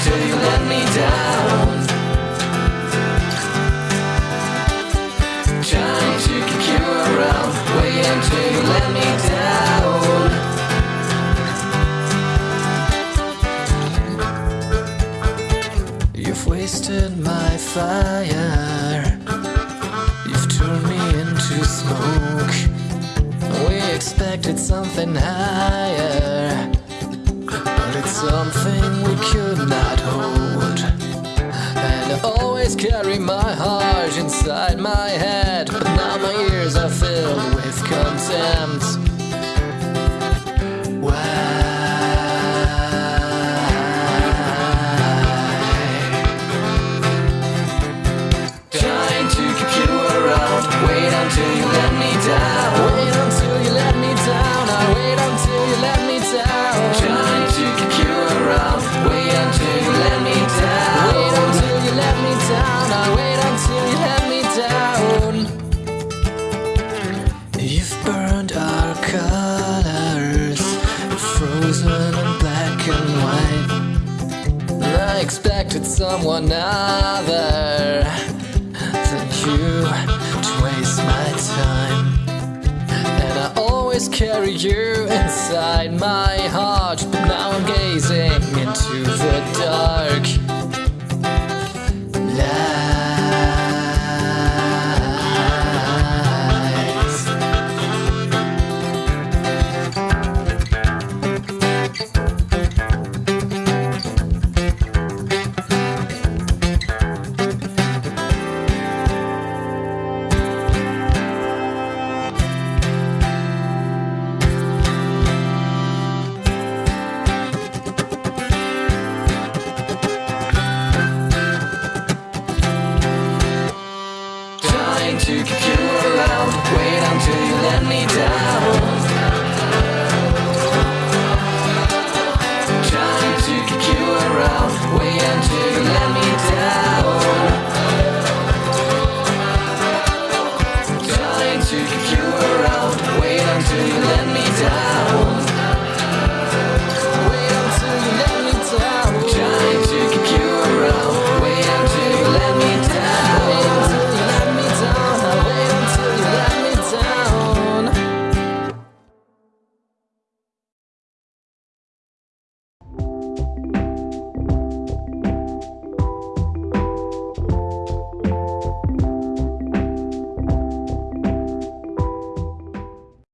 until you let me down. Trying to keep you around. Wait until you let me down. You've wasted my fire. You've turned me into smoke. We expected something higher, it's something we could not hold. And I always carry my heart inside my head, but now my ears are filled with contempt. Why? Trying to keep you around. Wait until you down. I wait until you let me down. You've burned our colors, frozen in black and white. I expected someone other than you to waste my time. And I always carry you inside my heart, but now I'm gazing to keep you